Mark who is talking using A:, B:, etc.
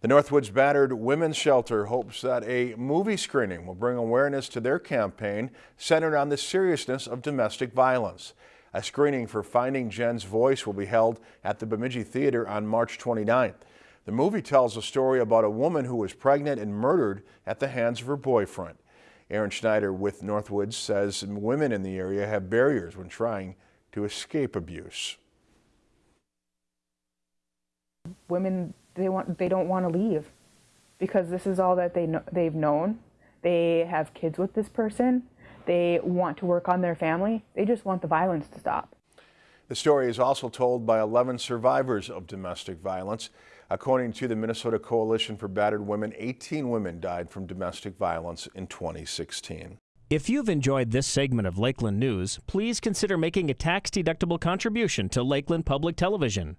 A: The Northwoods Battered Women's Shelter hopes that a movie screening will bring awareness to their campaign centered on the seriousness of domestic violence. A screening for Finding Jenn's Voice will be held at the Bemidji Theater on March 29th. The movie tells a story about a woman who was pregnant and murdered at the hands of her boyfriend. Aaron Schneider with Northwoods says women in the area have barriers when trying to escape abuse.
B: Women, they want, they don't want to leave because this is all that they know, they've known. They have kids with this person. They want to work on their family. They just want the violence to stop.
A: The story is also told by 11 survivors of domestic violence. According to the Minnesota Coalition for Battered Women, 18 women died from domestic violence in 2016.
C: If you've enjoyed this segment of Lakeland News, please consider making a tax-deductible contribution to Lakeland Public Television.